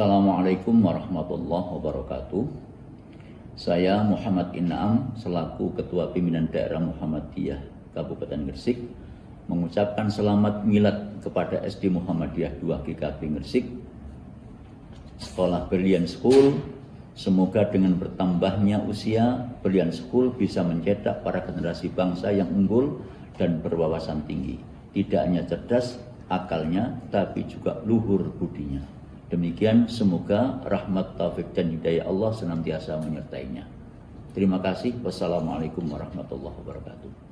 Assalamualaikum warahmatullahi wabarakatuh. Saya Muhammad Inam selaku Ketua Pimpinan Daerah Muhammadiyah Kabupaten Gresik mengucapkan selamat milad kepada SD Muhammadiyah 2 GKP Gresik Sekolah Berlian School Semoga dengan bertambahnya usia, Berlian School bisa mencetak para generasi bangsa yang unggul dan berwawasan tinggi. Tidak hanya cerdas akalnya, tapi juga luhur budinya. Demikian semoga rahmat taufik dan hidayah Allah senantiasa menyertainya. Terima kasih. Wassalamualaikum warahmatullahi wabarakatuh.